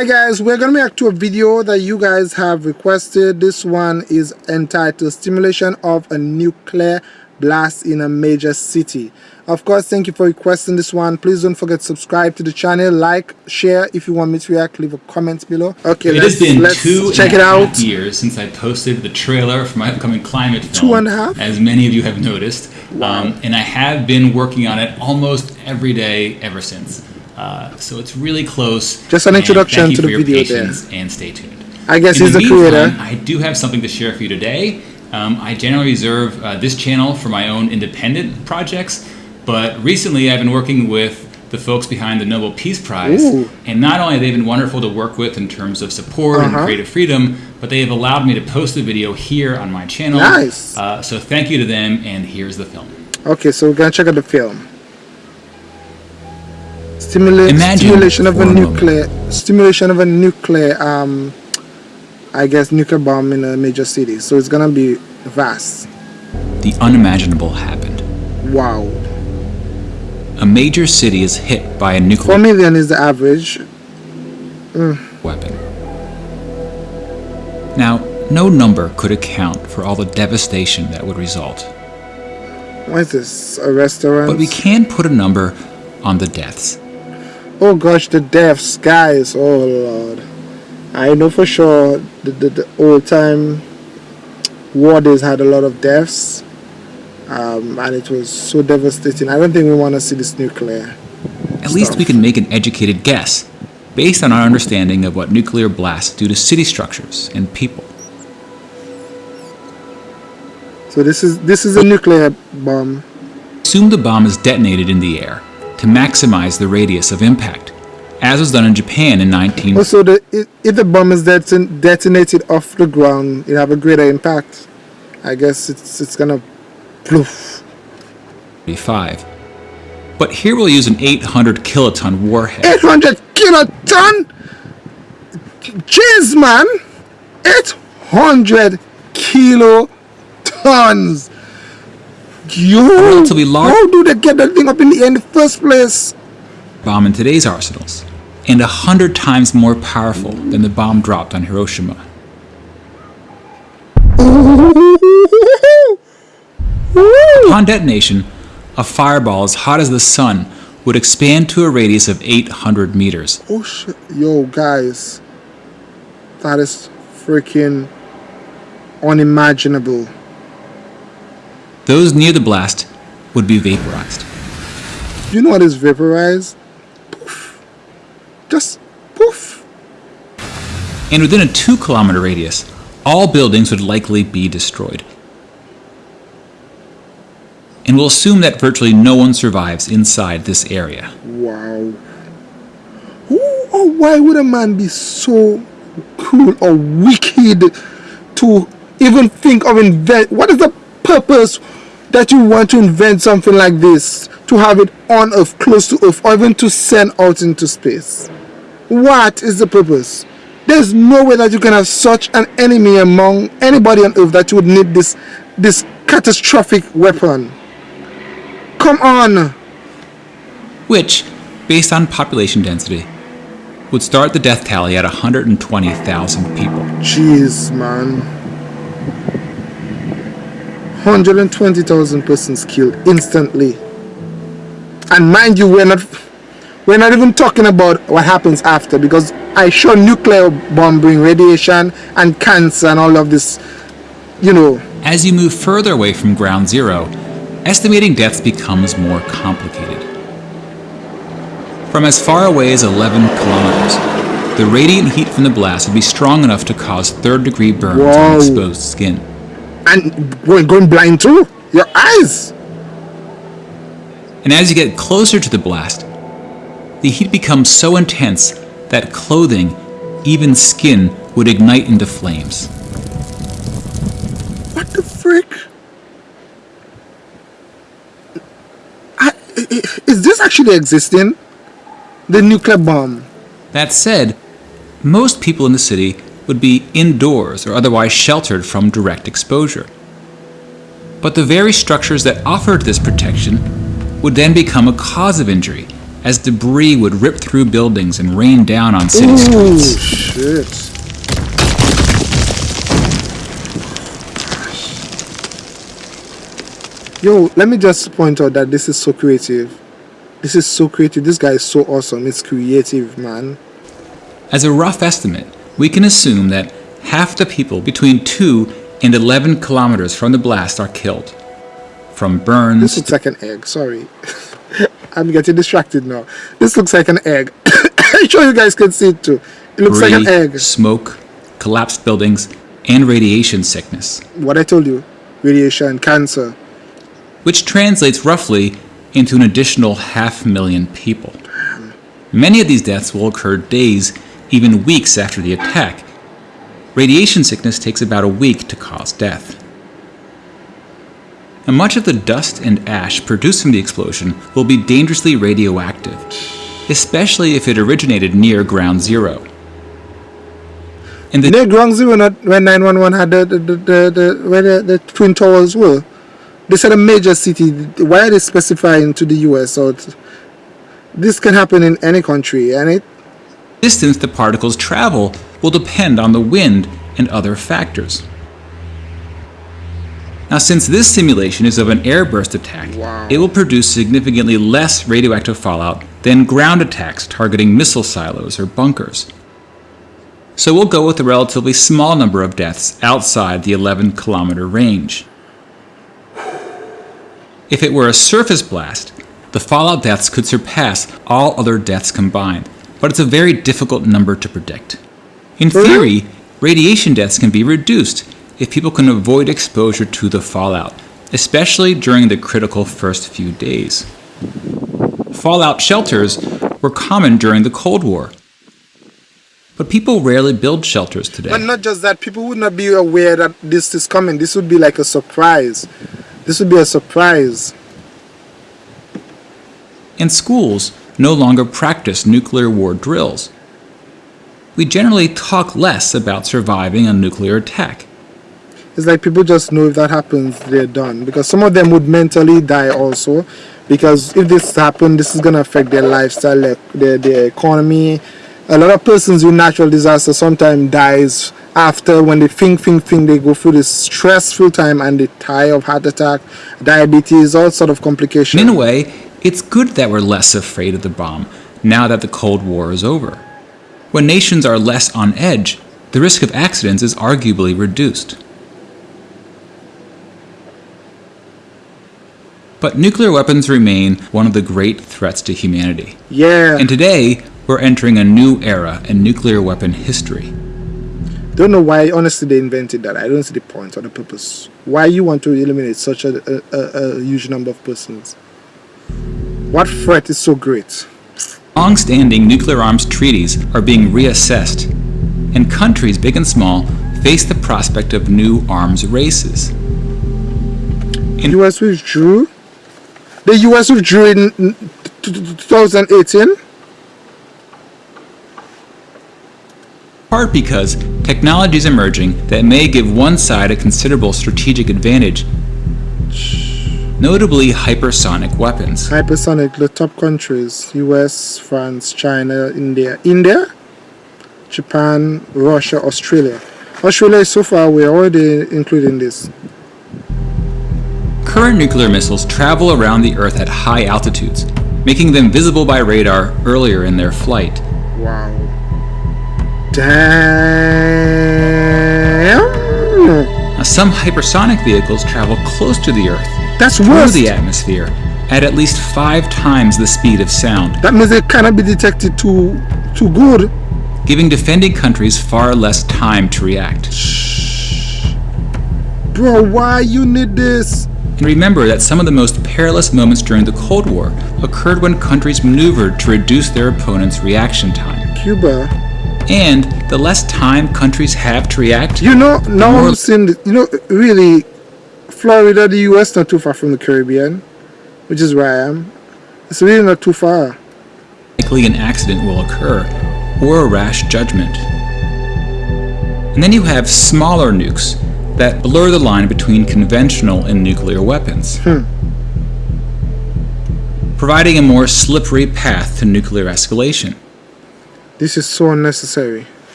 Hi guys, we're gonna react to a video that you guys have requested. This one is entitled Stimulation of a Nuclear Blast in a Major City. Of course, thank you for requesting this one. Please don't forget to subscribe to the channel, like, share. If you want me to react, leave a comment below. Okay, it let's, has been two check and it out. years since I posted the trailer for my upcoming climate film. Two and a half? As many of you have noticed. Um, and I have been working on it almost every day ever since. Uh, so it's really close. Just an introduction thank you to for the your video patience And stay tuned. I guess In he's the, meantime, creator. I do have something to share for you today. Um, I generally reserve uh, this channel for my own independent projects, but recently I've been working with the folks behind the Nobel Peace Prize, Ooh. and not only have they been wonderful to work with in terms of support and Uh-huh. creative freedom, but they have allowed me to post the video here on my channel. Nice. Uh, so thank you to them, and here's the film. Okay, so we're gonna check out the film. Stimula- Imagine stimulation of a a moment. nuclear stimulation of a nuclear um I guess nuclear bomb in a major city. So it's gonna be vast. The unimaginable happened. Wow. A major city is hit by a nuclear Four million is the average. weapon. Now, no number could account for all the devastation that would result, What is this? A restaurant? but we can put a number on the deaths. Oh gosh, the deaths, guys. Oh lord. I know for sure the, the, the old time war days had a lot of deaths. Um, and it was so devastating. I don't think we want to see this nuclear. At least we can make an educated guess based on our understanding of what nuclear blasts do to city structures and people. So this is this is a nuclear bomb. Assume the bomb is detonated in the air to maximize the radius of impact, as was done in Japan in 1945. Also, the if, the bomb is deton- detonated off the ground, it have a greater impact. I guess it's it's gonna poof. But here we'll use an 800 kiloton warhead. 800 kiloton. Jeez, man, 800 kilotons. Yo, relatively large- how do they get that thing up in the air in the first place? bomb in today's arsenals, and a hundred times more powerful than the bomb dropped on Hiroshima. Upon detonation, a fireball as hot as the sun would expand to a radius of 800 meters. Oh shit, yo, guys, that is freaking unimaginable. Those near the blast would be vaporized. You know what is vaporized? Poof. Just poof. And within a two kilometer radius, all buildings would likely be destroyed. And we'll assume that virtually no one survives inside this area. Wow. Who or why would a man be so cruel or wicked to even think of invent? What is the purpose that you want to invent something like this? To have it on Earth, close to Earth, or even to send out into space? What is the purpose? There's no way that you can have such an enemy among anybody on Earth that you would need this this catastrophic weapon. Come on. which, based on population density, would start the death tally at 120,000 people. Jeez, man. 120,000 persons killed instantly. And mind you, we're not we're not even talking about what happens after because I sure nuclear bomb bring radiation and cancer and all of this, you know. As you move further away from ground zero, estimating deaths becomes more complicated. From as far away as 11 kilometers, the radiant heat from the blast would be strong enough to cause third degree burns Wow. on exposed skin. And going, going blind too. Your eyes. And as you get closer to the blast, the heat becomes so intense that clothing, even skin, would ignite into flames. What the frick? I- is this actually existing? The nuclear bomb. That said, most people in the city would be indoors or otherwise sheltered from direct exposure. But the very structures that offered this protection would then become a cause of injury as debris would rip through buildings and rain down on city Ooh, streets. shit. Yo, let me just point out that this is so creative. This is so creative. This guy is so awesome. It's creative, man. As a rough estimate, we can assume that half the people between 2 and 11 kilometers from the blast are killed. From burns. This looks like an egg. Sorry. I'm getting distracted now. This looks like an egg. I'm sure you guys can see it too. It looks like an egg. smoke, collapsed buildings, and radiation sickness, What I told you. Radiation, cancer. which translates roughly into an additional half million people. Many of these deaths will occur days, even weeks after the attack. Radiation sickness takes about a week to cause death. And much of the dust and ash produced from the explosion will be dangerously radioactive, especially if it originated near ground zero. And the Near ground zero, not when 911 had the, the, the, the, where the, the twin towers were. They said a major city. Why are they specifying to the US? Or this can happen in any country, and it distance the particles travel will depend on the wind and other factors. Now, since this simulation is of an airburst attack, Wow. it will produce significantly less radioactive fallout than ground attacks targeting missile silos or bunkers. So we'll go with a relatively small number of deaths outside the 11 kilometer range. If it were a surface blast, the fallout deaths could surpass all other deaths combined, but it's a very difficult number to predict. In theory, radiation deaths can be reduced if people can avoid exposure to the fallout, especially during the critical first few days. Fallout shelters were common during the Cold War, but people rarely build shelters today. But not just that, people would not be aware that this is coming. This would be like a surprise. This would be a surprise. In schools no longer practice nuclear war drills. We generally talk less about surviving a nuclear attack. It's like people just know if that happens, they're done. Because some of them would mentally die also. Because if this happens, this is going to affect their lifestyle, their, their, their economy. A lot of persons with natural disaster sometimes dies after when they think, think, think, they go through this stressful time and they die of heart attack, diabetes, all sort of complications. In a way, it's good that we're less afraid of the bomb now that the Cold War is over. When nations are less on edge, the risk of accidents is arguably reduced. But nuclear weapons remain one of the great threats to humanity. yeah. And today, we're entering a new era in nuclear weapon history. don't know why honestly they invented that i don't see the point or the purpose why you want to eliminate such a, a, a, a huge number of persons what threat is so great? Long-standing nuclear arms treaties are being reassessed, and countries big and small face the prospect of new arms races. In the us withdrew? The us withdrew in n- t- t- 2018 part because technology is emerging that may give one side a considerable strategic advantage, notably hypersonic weapons. hypersonic the top countries us france china india india japan russia australia australia so far we're already including this Current nuclear missiles travel around the Earth at high altitudes, making them visible by radar earlier in their flight. Wow. Damn. Now, some hypersonic vehicles travel close to the Earth That's through the atmosphere at at least five times the speed of sound, That means it cannot be detected too too good. giving defending countries far less time to react. Bro, why you need this? And remember that some of the most perilous moments during the Cold War occurred when countries maneuvered to reduce their opponent's reaction time. Cuba. And the less time countries have to react, You know, now I'm seeing, you know, really, Florida, the US, not too far from the Caribbean, which is where I am. It's really not too far. likely an accident will occur or a rash judgment. And then you have smaller nukes that blur the line between conventional and nuclear weapons. Hmm. providing a more slippery path to nuclear escalation. This is so unnecessary.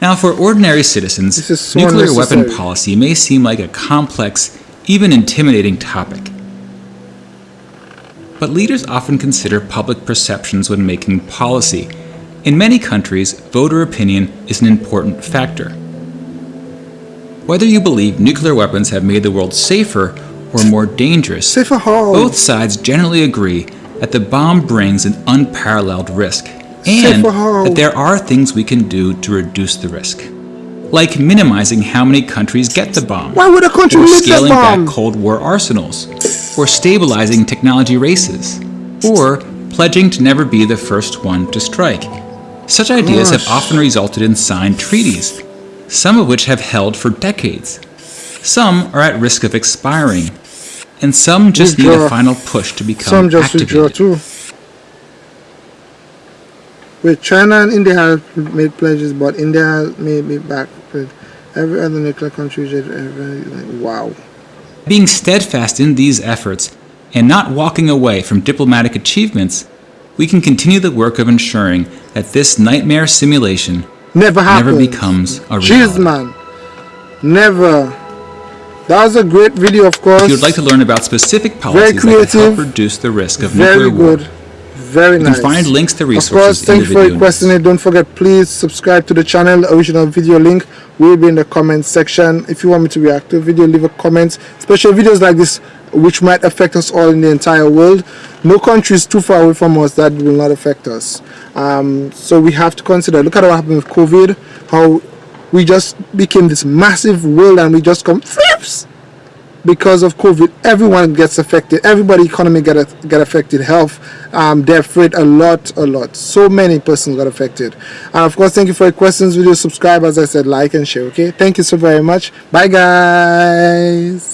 Now, for ordinary citizens, so nuclear weapon policy may seem like a complex, even intimidating topic. But leaders often consider public perceptions when making policy. In many countries, voter opinion is an important factor. Whether you believe nuclear weapons have made the world safer or more dangerous, Safer both sides generally agree that the bomb brings an unparalleled risk and that there are things we can do to reduce the risk. Like minimizing how many countries get the bomb, Why would a country or scaling back Cold War arsenals, or stabilizing technology races, or pledging to never be the first one to strike. Such ideas have often resulted in signed treaties, some of which have held for decades. Some are at risk of expiring, and some just need a final push to become Some just withdraw activated. too. Wait, China and India have made pledges, but India may be back. Every other nuclear country, every, like, wow. Being steadfast in these efforts and not walking away from diplomatic achievements, we can continue the work of ensuring that this nightmare simulation Never happens. never becomes a Jeez, reality. man. Never. That was a great video, of course. If you would like to learn about specific policies that help reduce the risk of Very nuclear war, good. Very you nice. can find links to resources. Of course, resources thank you for requesting it. Don't forget, please subscribe to the channel. Original video link will be in the comment section. If you want me to react to a video, leave a comment. Special videos like this, which might affect us all in the entire world. No country is too far away from us that will not affect us. Um, so we have to consider. Look at what happened with COVID. How we just became this massive world and we just come flips because of COVID, everyone gets affected. Everybody economy get get affected. Health, um, death rate, a lot, a lot. So many persons got affected. And of course, thank you for your questions. Video, subscribe, as I said, like and share. Okay, thank you so very much. Bye, guys.